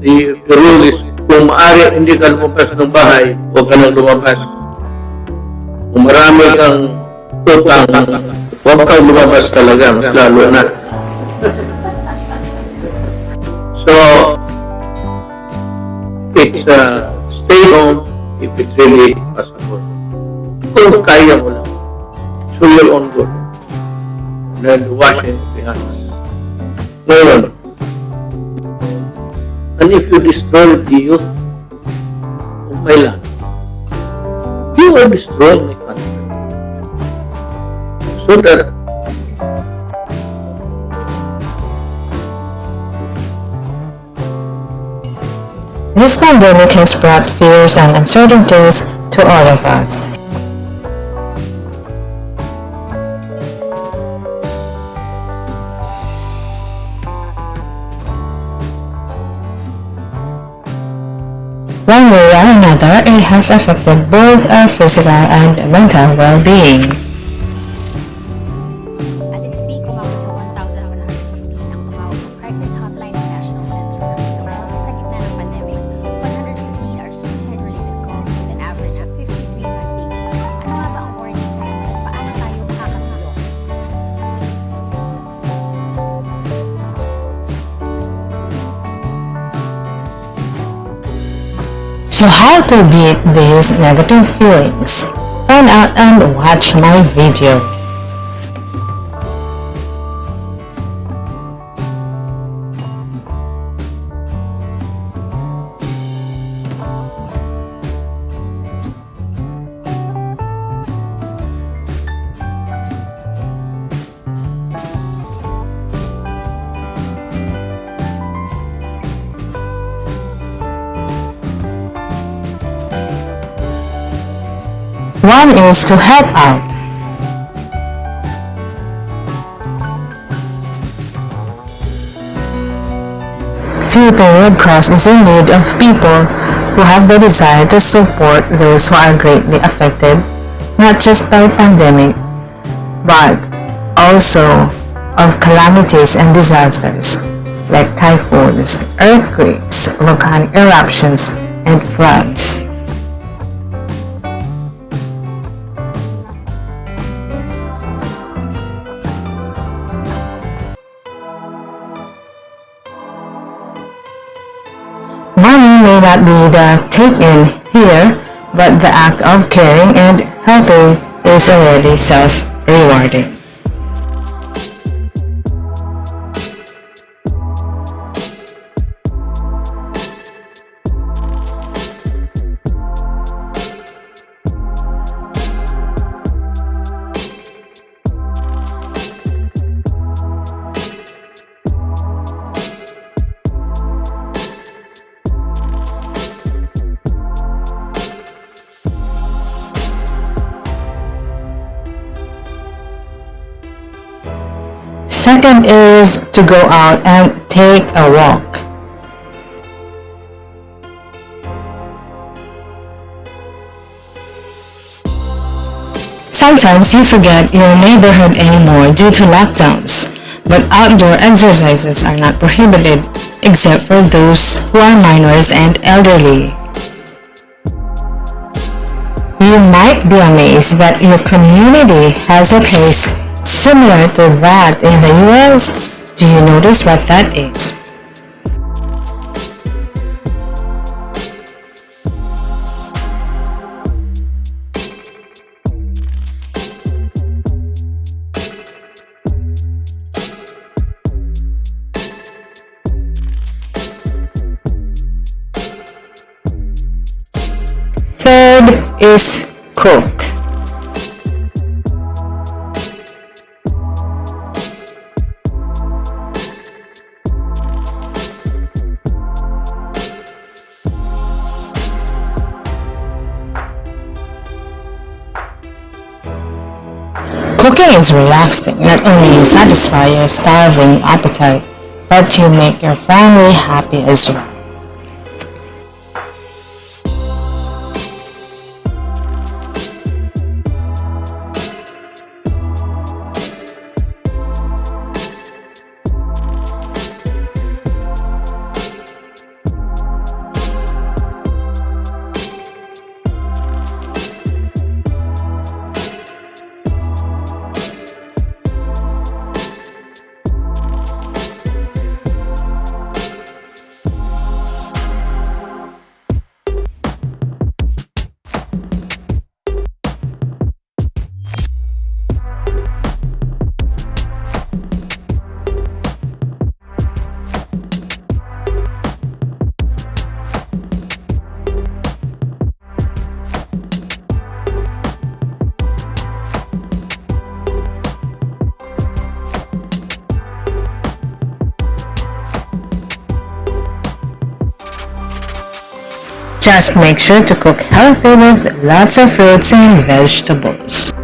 the, the rule is, kung maaari hindi ka lumabas ng bahay, huwag ka nang lumabas. Kung marami kang utang, huwag kang lumabas talaga, mas lalo na. So, it's uh, stay home if it's really possible. Kung kaya mo lang. So your own good. And then washing the hands. Ngayon, and if you destroy the youth of my land, you are destroying my country. So that This pandemic has brought fears and uncertainties to all of us. Has affected both our physical and mental well-being. So how to beat these negative feelings? Find out and watch my video. One is to help out. Philippine Red Cross is in need of people who have the desire to support those who are greatly affected, not just by pandemic, but also of calamities and disasters like typhoons, earthquakes, volcanic eruptions, and floods. May not be the take-in here, but the act of caring and helping is already self-rewarding. Second is to go out and take a walk. Sometimes you forget your neighborhood anymore due to lockdowns, but outdoor exercises are not prohibited except for those who are minors and elderly. You might be amazed that your community has a place similar to that in the US. Do you notice what that is? Third is cook. Cooking is relaxing. Not only you satisfy your starving appetite, but you make your family happy as well. Just make sure to cook healthy with lots of fruits and vegetables.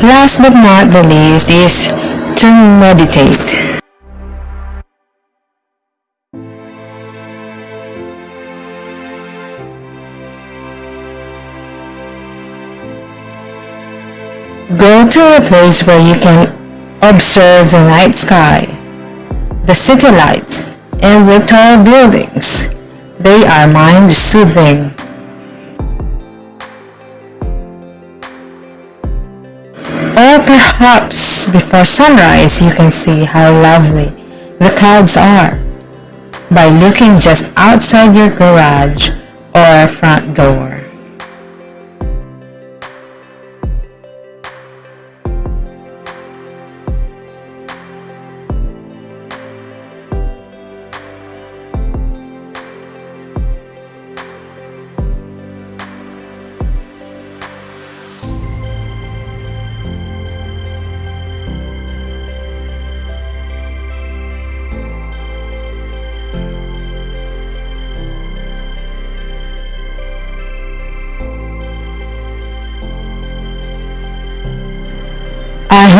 Last but not the least is to meditate. Go to a place where you can observe the night sky, the city lights, and the tall buildings. They are mind perhaps before sunrise you can see how lovely the clouds are by looking just outside your garage or front door.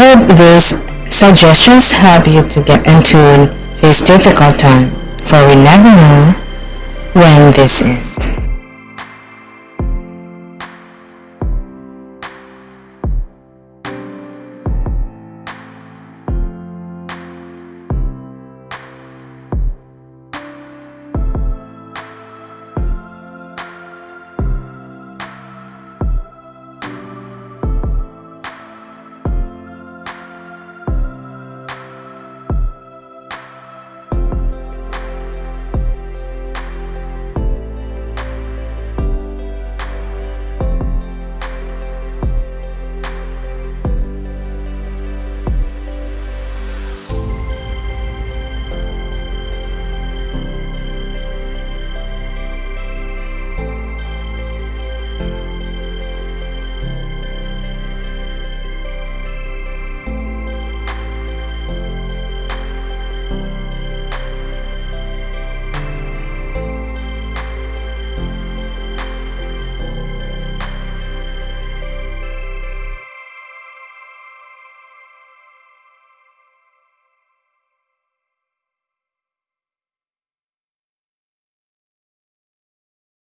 Hope these suggestions help you to get into this difficult time, for we never know when this ends.